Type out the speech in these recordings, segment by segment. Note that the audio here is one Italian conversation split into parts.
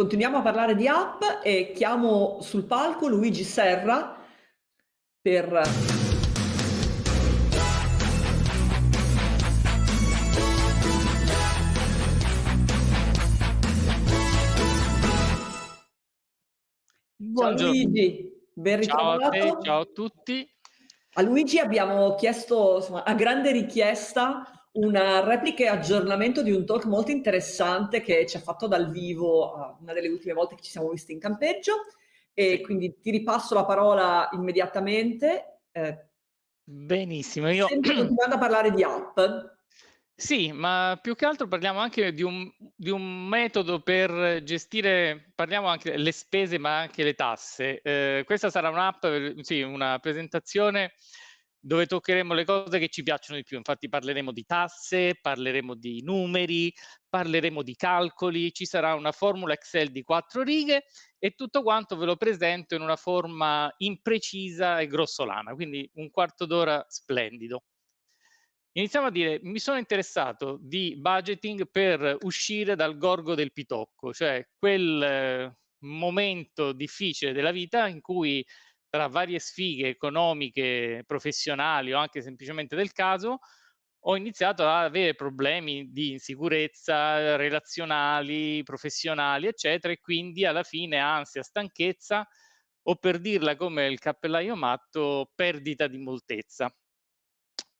Continuiamo a parlare di app e chiamo sul palco Luigi Serra per... Ciao Luigi, ben ritrovato. Ciao a te, ciao a tutti. A Luigi abbiamo chiesto insomma, a grande richiesta una replica e aggiornamento di un talk molto interessante che ci ha fatto dal vivo uh, una delle ultime volte che ci siamo visti in campeggio e quindi ti ripasso la parola immediatamente. Eh, Benissimo, io... Continuando a parlare di app. Sì, ma più che altro parliamo anche di un, di un metodo per gestire, parliamo anche delle spese ma anche le tasse. Eh, questa sarà un'app, sì, una presentazione dove toccheremo le cose che ci piacciono di più. Infatti parleremo di tasse, parleremo di numeri, parleremo di calcoli, ci sarà una formula Excel di quattro righe e tutto quanto ve lo presento in una forma imprecisa e grossolana, quindi un quarto d'ora splendido. Iniziamo a dire, mi sono interessato di budgeting per uscire dal gorgo del pitocco, cioè quel eh, momento difficile della vita in cui tra varie sfighe economiche, professionali o anche semplicemente del caso, ho iniziato ad avere problemi di insicurezza relazionali, professionali, eccetera, e quindi alla fine ansia, stanchezza o per dirla come il cappellaio matto, perdita di moltezza.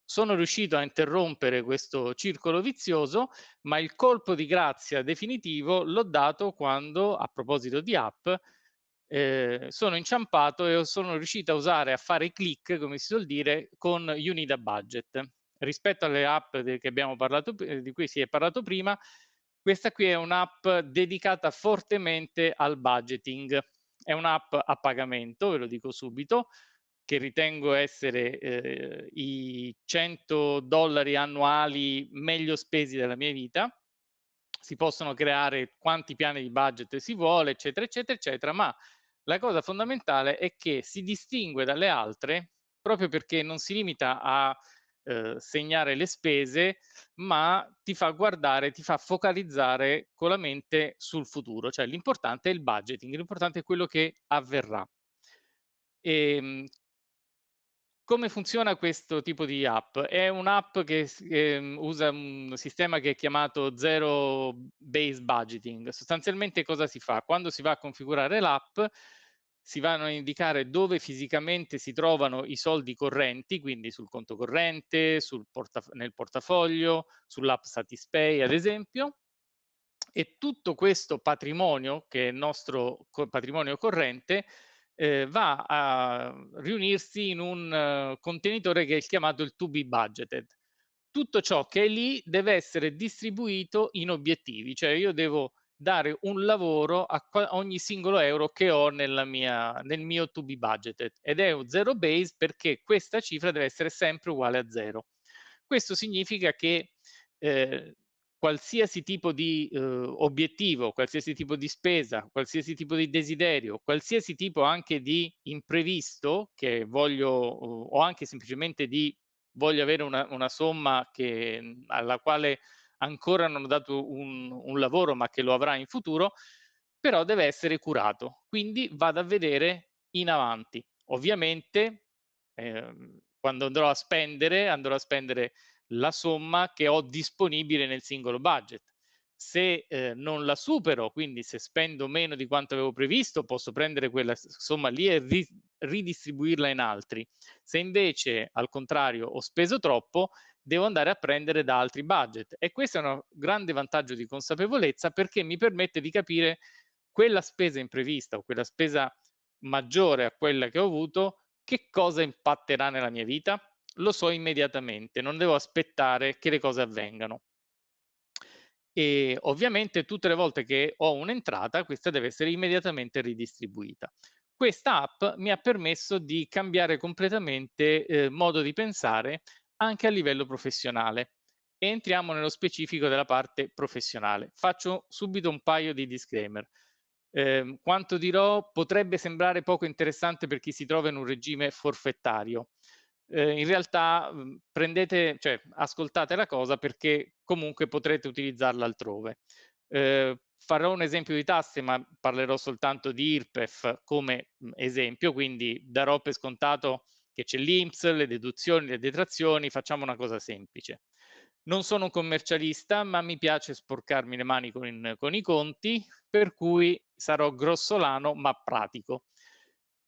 Sono riuscito a interrompere questo circolo vizioso, ma il colpo di grazia definitivo l'ho dato quando, a proposito di app, eh, sono inciampato e sono riuscito a usare, a fare click, come si suol dire, con Unida Budget. Rispetto alle app parlato, di cui si è parlato prima, questa qui è un'app dedicata fortemente al budgeting. È un'app a pagamento, ve lo dico subito, che ritengo essere eh, i 100 dollari annuali meglio spesi della mia vita. Si possono creare quanti piani di budget si vuole, eccetera, eccetera, eccetera, ma la cosa fondamentale è che si distingue dalle altre proprio perché non si limita a eh, segnare le spese, ma ti fa guardare, ti fa focalizzare con la mente sul futuro, cioè l'importante è il budgeting, l'importante è quello che avverrà. E, ehm, come funziona questo tipo di app? È un'app che eh, usa un sistema che è chiamato Zero Base Budgeting. Sostanzialmente cosa si fa? Quando si va a configurare l'app, si vanno a indicare dove fisicamente si trovano i soldi correnti, quindi sul conto corrente, sul portaf nel portafoglio, sull'app Satispay ad esempio, e tutto questo patrimonio, che è il nostro patrimonio corrente, eh, va a riunirsi in un uh, contenitore che è chiamato il to be budgeted. Tutto ciò che è lì deve essere distribuito in obiettivi, cioè io devo dare un lavoro a ogni singolo euro che ho mia, nel mio to be budgeted ed è un zero base perché questa cifra deve essere sempre uguale a zero. Questo significa che eh, qualsiasi tipo di eh, obiettivo, qualsiasi tipo di spesa, qualsiasi tipo di desiderio, qualsiasi tipo anche di imprevisto che voglio o anche semplicemente di voglio avere una, una somma che, alla quale ancora non ho dato un, un lavoro ma che lo avrà in futuro, però deve essere curato. Quindi vado a vedere in avanti. Ovviamente eh, quando andrò a spendere, andrò a spendere la somma che ho disponibile nel singolo budget. Se eh, non la supero, quindi se spendo meno di quanto avevo previsto, posso prendere quella somma lì e ri ridistribuirla in altri. Se invece al contrario ho speso troppo, devo andare a prendere da altri budget. E questo è un grande vantaggio di consapevolezza perché mi permette di capire quella spesa imprevista o quella spesa maggiore a quella che ho avuto, che cosa impatterà nella mia vita lo so immediatamente, non devo aspettare che le cose avvengano. E ovviamente tutte le volte che ho un'entrata, questa deve essere immediatamente ridistribuita. Questa app mi ha permesso di cambiare completamente eh, modo di pensare anche a livello professionale. Entriamo nello specifico della parte professionale. Faccio subito un paio di disclaimer. Eh, quanto dirò potrebbe sembrare poco interessante per chi si trova in un regime forfettario eh, in realtà mhmm, prendete, cioè ascoltate la cosa perché comunque potrete utilizzarla altrove. Eh, farò un esempio di tasse, ma parlerò soltanto di IRPEF come esempio, quindi darò per scontato che c'è l'INPS, le deduzioni, le detrazioni, facciamo una cosa semplice. Non sono un commercialista, ma mi piace sporcarmi le mani con, con i conti, per cui sarò grossolano ma pratico.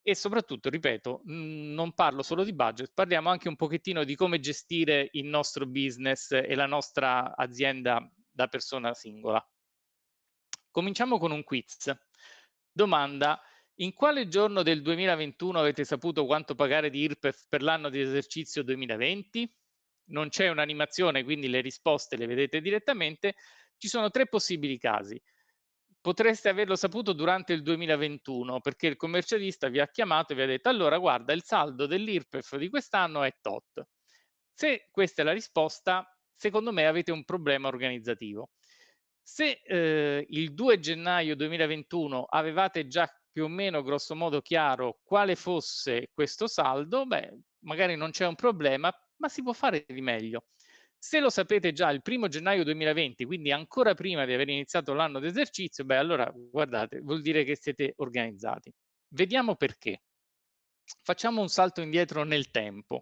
E soprattutto, ripeto, non parlo solo di budget, parliamo anche un pochettino di come gestire il nostro business e la nostra azienda da persona singola. Cominciamo con un quiz. Domanda, in quale giorno del 2021 avete saputo quanto pagare di IRPEF per l'anno di esercizio 2020? Non c'è un'animazione, quindi le risposte le vedete direttamente. Ci sono tre possibili casi. Potreste averlo saputo durante il 2021 perché il commercialista vi ha chiamato e vi ha detto allora guarda il saldo dell'IRPEF di quest'anno è tot. Se questa è la risposta, secondo me avete un problema organizzativo. Se eh, il 2 gennaio 2021 avevate già più o meno grosso modo chiaro quale fosse questo saldo, beh, magari non c'è un problema, ma si può fare di meglio. Se lo sapete già il primo gennaio 2020, quindi ancora prima di aver iniziato l'anno d'esercizio, beh, allora guardate, vuol dire che siete organizzati. Vediamo perché. Facciamo un salto indietro nel tempo.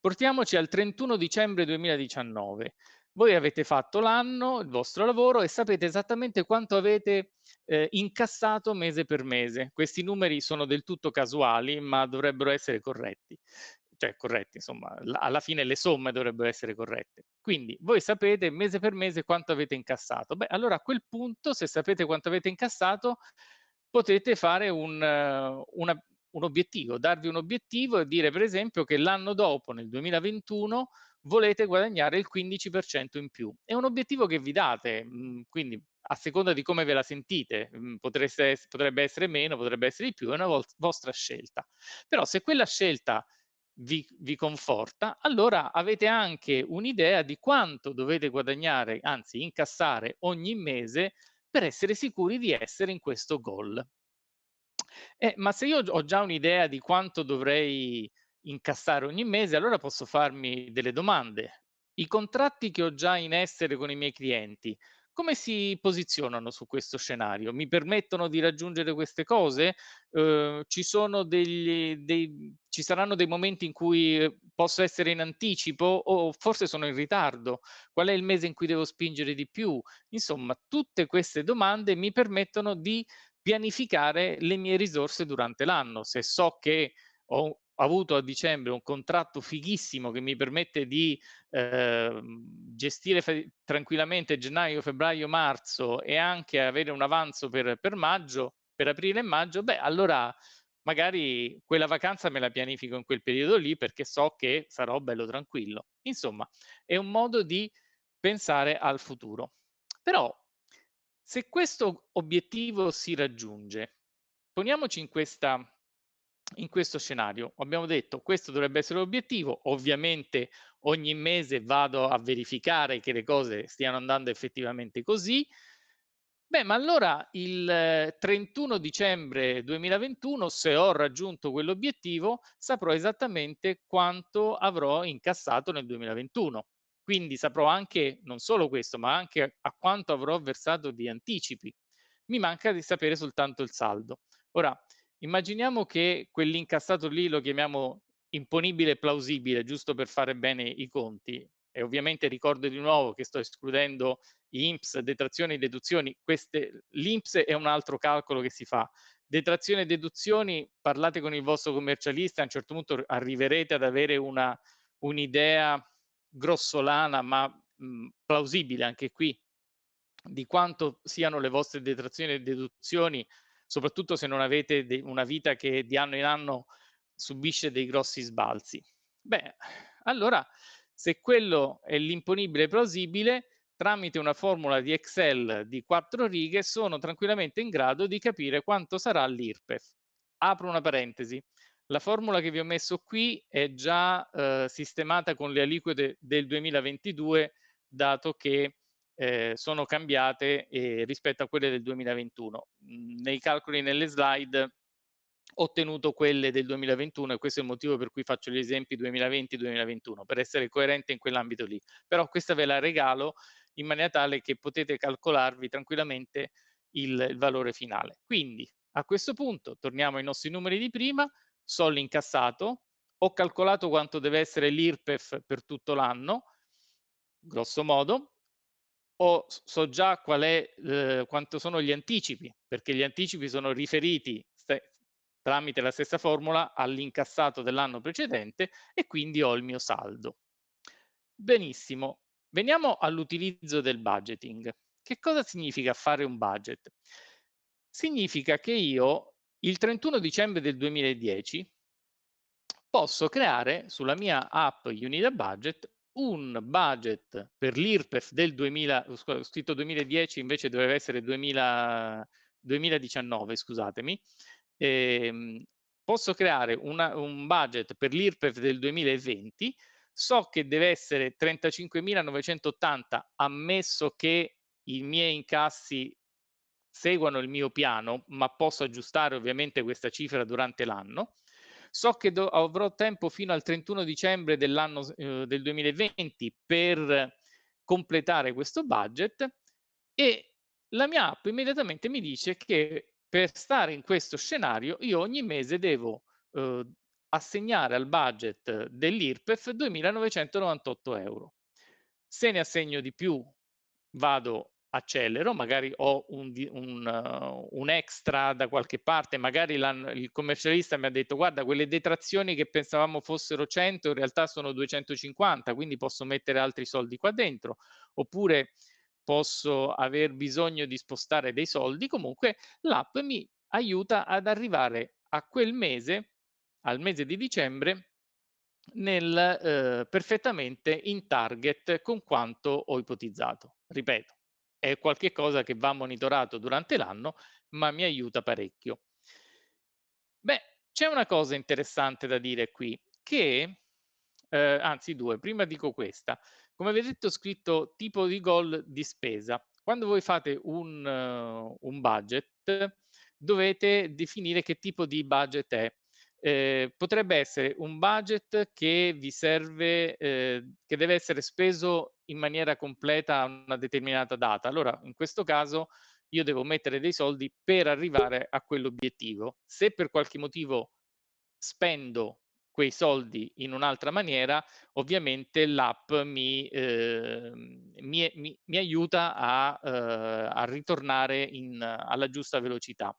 Portiamoci al 31 dicembre 2019. Voi avete fatto l'anno, il vostro lavoro e sapete esattamente quanto avete eh, incassato mese per mese. Questi numeri sono del tutto casuali, ma dovrebbero essere corretti. Cioè corretti, insomma, alla fine le somme dovrebbero essere corrette. Quindi voi sapete mese per mese quanto avete incassato. Beh, allora a quel punto, se sapete quanto avete incassato, potete fare un, una, un obiettivo, darvi un obiettivo e dire per esempio che l'anno dopo, nel 2021, volete guadagnare il 15% in più. È un obiettivo che vi date, mhmm, quindi a seconda di come ve la sentite, mhmm, potreste, potrebbe essere meno, potrebbe essere di più, è una vostra scelta. Però se quella scelta vi, vi conforta, allora avete anche un'idea di quanto dovete guadagnare, anzi incassare ogni mese per essere sicuri di essere in questo goal. Eh, ma se io ho già un'idea di quanto dovrei incassare ogni mese, allora posso farmi delle domande. I contratti che ho già in essere con i miei clienti, come si posizionano su questo scenario? Mi permettono di raggiungere queste cose? Eh, ci, sono degli, dei, ci saranno dei momenti in cui posso essere in anticipo o forse sono in ritardo? Qual è il mese in cui devo spingere di più? Insomma, tutte queste domande mi permettono di pianificare le mie risorse durante l'anno. Se so che ho avuto a dicembre un contratto fighissimo che mi permette di eh, gestire tranquillamente gennaio, febbraio, marzo e anche avere un avanzo per, per maggio, per aprile e maggio, beh, allora magari quella vacanza me la pianifico in quel periodo lì perché so che sarò bello tranquillo. Insomma, è un modo di pensare al futuro. Però, se questo obiettivo si raggiunge, poniamoci in questa in questo scenario. Abbiamo detto questo dovrebbe essere l'obiettivo, ovviamente ogni mese vado a verificare che le cose stiano andando effettivamente così. Beh, ma allora il 31 dicembre 2021, se ho raggiunto quell'obiettivo, saprò esattamente quanto avrò incassato nel 2021. Quindi saprò anche, non solo questo, ma anche a quanto avrò versato di anticipi. Mi manca di sapere soltanto il saldo. Ora, Immaginiamo che quell'incassato lì lo chiamiamo imponibile plausibile, giusto per fare bene i conti. E ovviamente ricordo di nuovo che sto escludendo INPS, detrazioni e deduzioni. L'INPS è un altro calcolo che si fa. Detrazioni e deduzioni, parlate con il vostro commercialista, a un certo punto arriverete ad avere un'idea un grossolana ma mh, plausibile anche qui di quanto siano le vostre detrazioni e deduzioni soprattutto se non avete una vita che di anno in anno subisce dei grossi sbalzi. Beh, allora se quello è l'imponibile plausibile, tramite una formula di Excel di quattro righe sono tranquillamente in grado di capire quanto sarà l'IRPEF. Apro una parentesi. La formula che vi ho messo qui è già eh, sistemata con le aliquote del 2022, dato che eh, sono cambiate eh, rispetto a quelle del 2021. Mhmm, nei calcoli nelle slide ho ottenuto quelle del 2021 e questo è il motivo per cui faccio gli esempi 2020-2021, per essere coerente in quell'ambito lì. Però questa ve la regalo in maniera tale che potete calcolarvi tranquillamente il, il valore finale. Quindi a questo punto torniamo ai nostri numeri di prima, so l'incassato, ho calcolato quanto deve essere l'IRPEF per tutto l'anno, grosso modo, o so già qual è, eh, quanto sono gli anticipi, perché gli anticipi sono riferiti tramite la stessa formula all'incassato dell'anno precedente e quindi ho il mio saldo. Benissimo, veniamo all'utilizzo del budgeting. Che cosa significa fare un budget? Significa che io il 31 dicembre del 2010 posso creare sulla mia app Unida Budget un budget per l'IRPEF del 2000, ho scritto 2010 invece doveva essere 2000, 2019, scusatemi, ehm, posso creare una, un budget per l'IRPEF del 2020, so che deve essere 35.980 ammesso che i miei incassi seguano il mio piano, ma posso aggiustare ovviamente questa cifra durante l'anno. So che avrò tempo fino al 31 dicembre dell'anno eh, del 2020 per completare questo budget e la mia app immediatamente mi dice che per stare in questo scenario io ogni mese devo eh, assegnare al budget dell'IRPEF 2.998 euro. Se ne assegno di più vado accelero, magari ho un, un, un, extra da qualche parte, magari il commercialista mi ha detto guarda quelle detrazioni che pensavamo fossero 100 in realtà sono 250, quindi posso mettere altri soldi qua dentro, oppure posso aver bisogno di spostare dei soldi, comunque l'app mi aiuta ad arrivare a quel mese, al mese di dicembre, nel, eh, perfettamente in target con quanto ho ipotizzato. Ripeto, è qualcosa che va monitorato durante l'anno, ma mi aiuta parecchio. Beh, c'è una cosa interessante da dire qui, che, eh, anzi due, prima dico questa, come vedete ho scritto tipo di goal di spesa. Quando voi fate un, uh, un budget dovete definire che tipo di budget è. Eh, potrebbe essere un budget che vi serve, eh, che deve essere speso in maniera completa a una determinata data. Allora, in questo caso io devo mettere dei soldi per arrivare a quell'obiettivo. Se per qualche motivo spendo quei soldi in un'altra maniera, ovviamente l'app mi, eh, mi, mi, mi, aiuta a, eh, a ritornare in, alla giusta velocità.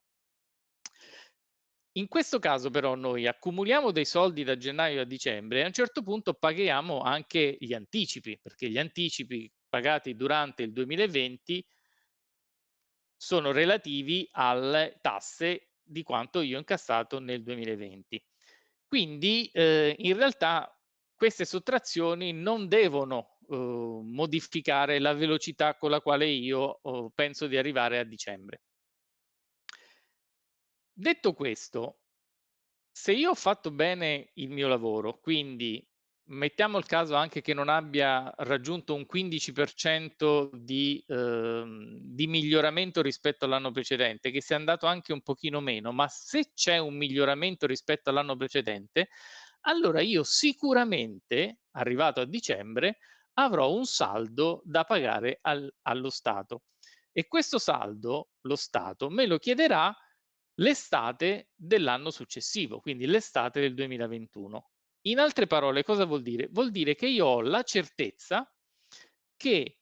In questo caso però noi accumuliamo dei soldi da gennaio a dicembre e a un certo punto paghiamo anche gli anticipi, perché gli anticipi pagati durante il 2020 sono relativi alle tasse di quanto io ho incassato nel 2020. Quindi eh, in realtà queste sottrazioni non devono eh, modificare la velocità con la quale io oh, penso di arrivare a dicembre. Detto questo, se io ho fatto bene il mio lavoro, quindi mettiamo il caso anche che non abbia raggiunto un 15% di, ehm, di miglioramento rispetto all'anno precedente, che sia andato anche un pochino meno, ma se c'è un miglioramento rispetto all'anno precedente, allora io sicuramente, arrivato a dicembre, avrò un saldo da pagare al, allo Stato. E questo saldo, lo Stato, me lo chiederà l'estate dell'anno successivo, quindi l'estate del 2021. In altre parole, cosa vuol dire? Vuol dire che io ho la certezza che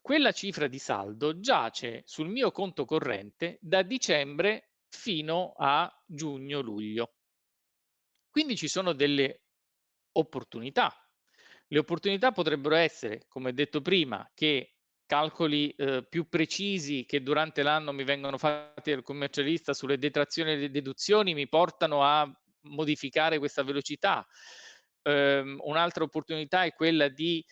quella cifra di saldo giace sul mio conto corrente da dicembre fino a giugno-luglio. Quindi ci sono delle opportunità. Le opportunità potrebbero essere, come detto prima, che calcoli eh, più precisi che durante l'anno mi vengono fatti dal commercialista sulle detrazioni e le deduzioni mi portano a modificare questa velocità. Um, un'altra opportunità è quella di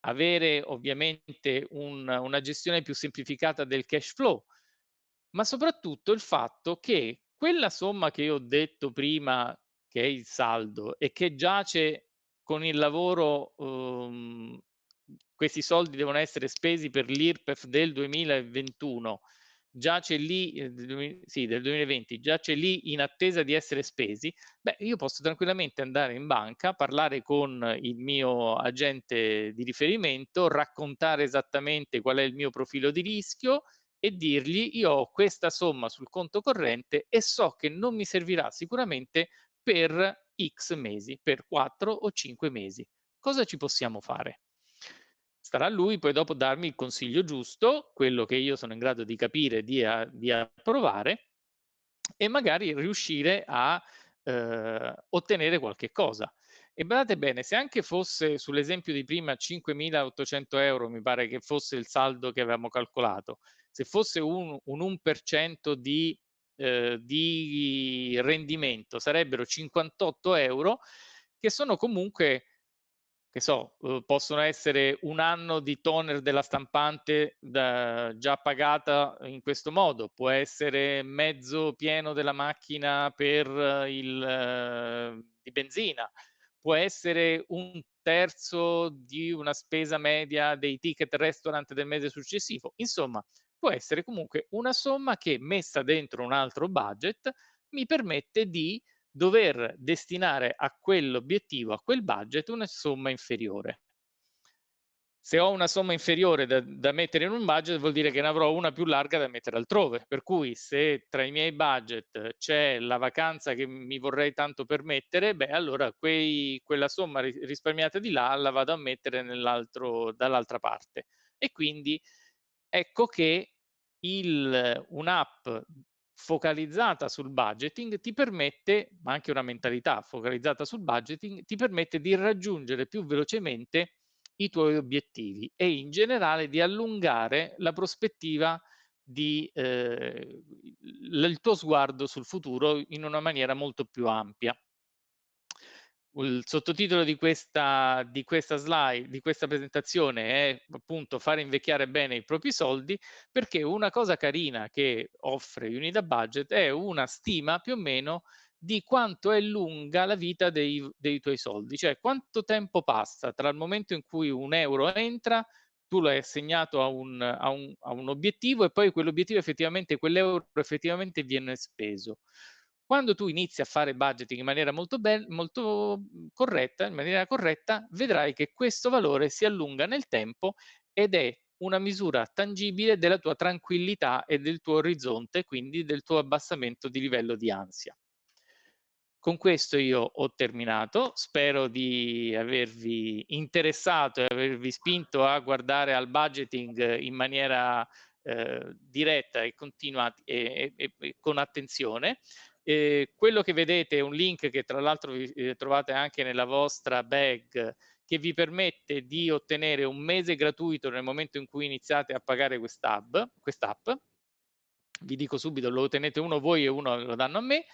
avere ovviamente un, una gestione più semplificata del cash flow, ma soprattutto il fatto che quella somma che io ho detto prima, che è il saldo e che giace con il lavoro, um, questi soldi devono essere spesi per l'IRPEF del 2021 già c'è lì, eh, sì, del 2020, già c'è lì in attesa di essere spesi, beh, io posso tranquillamente andare in banca, parlare con il mio agente di riferimento, raccontare esattamente qual è il mio profilo di rischio e dirgli io ho questa somma sul conto corrente e so che non mi servirà sicuramente per X mesi, per 4 o 5 mesi. Cosa ci possiamo fare? Starà a lui poi dopo darmi il consiglio giusto, quello che io sono in grado di capire, di, a, di approvare e magari riuscire a eh, ottenere qualche cosa. E badate bene, se anche fosse sull'esempio di prima 5.800 euro, mi pare che fosse il saldo che avevamo calcolato, se fosse un, un 1% di, eh, di rendimento, sarebbero 58 euro, che sono comunque che so, uhm, possono essere un anno di toner della stampante da, già pagata in questo modo, può essere mezzo pieno della macchina per il, uh, di benzina, può essere un terzo di una spesa media dei ticket restaurant del mese successivo. Insomma, può essere comunque una somma che messa dentro un altro budget mi permette di dover destinare a quell'obiettivo, a quel budget, una somma inferiore. Se ho una somma inferiore da, da, mettere in un budget vuol dire che ne avrò una più larga da mettere altrove, per cui se tra i miei budget c'è la vacanza che mi vorrei tanto permettere, beh allora quei, quella somma risparmiata di là la vado a mettere dall'altra parte. E quindi ecco che un'app focalizzata sul budgeting ti permette, ma anche una mentalità focalizzata sul budgeting, ti permette di raggiungere più velocemente i tuoi obiettivi e in generale di allungare la prospettiva di eh, il tuo sguardo sul futuro in una maniera molto più ampia il sottotitolo di questa, di questa slide, di questa presentazione è appunto fare invecchiare bene i propri soldi, perché una cosa carina che offre Unida Budget è una stima più o meno di quanto è lunga la vita dei, dei tuoi soldi, cioè quanto tempo passa tra il momento in cui un euro entra tu l'hai assegnato a un, a, un, a un, obiettivo e poi quell'obiettivo effettivamente, quell'euro effettivamente viene speso. Quando tu inizi a fare budgeting in maniera molto, molto mhmm, corretta, in maniera corretta, vedrai che questo valore si allunga nel tempo ed è una misura tangibile della tua tranquillità e del tuo orizzonte, quindi del tuo abbassamento di livello di ansia. Con questo io ho terminato, spero di avervi interessato e avervi spinto a guardare al budgeting in maniera eh, diretta e continua e, e, e con attenzione. Eh, quello che vedete è un link che tra l'altro eh, trovate anche nella vostra bag che vi permette di ottenere un mese gratuito nel momento in cui iniziate a pagare quest'app. Quest vi dico subito, lo ottenete uno voi e uno lo danno a me.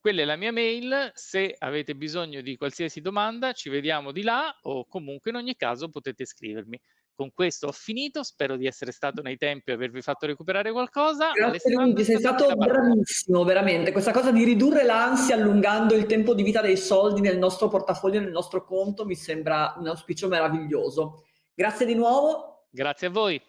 Quella è la mia mail, se avete bisogno di qualsiasi domanda ci vediamo di là o comunque in ogni caso potete scrivermi. Con questo ho finito, spero di essere stato nei tempi e avervi fatto recuperare qualcosa. Grazie Luigi, sei stato bravissimo, veramente. Questa cosa di ridurre l'ansia allungando il tempo di vita dei soldi nel nostro portafoglio, nel nostro conto, mi sembra un auspicio meraviglioso. Grazie di nuovo. Grazie a voi.